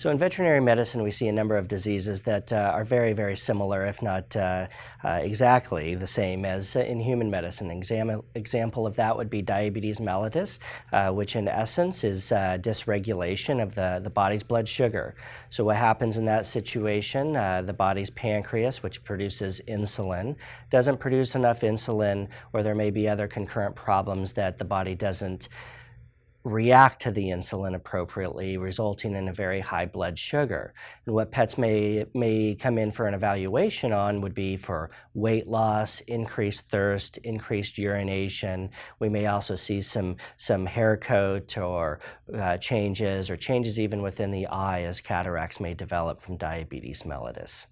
So in veterinary medicine, we see a number of diseases that uh, are very, very similar, if not uh, uh, exactly the same as in human medicine. Exam example of that would be diabetes mellitus, uh, which in essence is uh, dysregulation of the, the body's blood sugar. So what happens in that situation, uh, the body's pancreas, which produces insulin, doesn't produce enough insulin, or there may be other concurrent problems that the body doesn't react to the insulin appropriately, resulting in a very high blood sugar. And what pets may, may come in for an evaluation on would be for weight loss, increased thirst, increased urination. We may also see some, some hair coat or uh, changes or changes even within the eye as cataracts may develop from diabetes mellitus.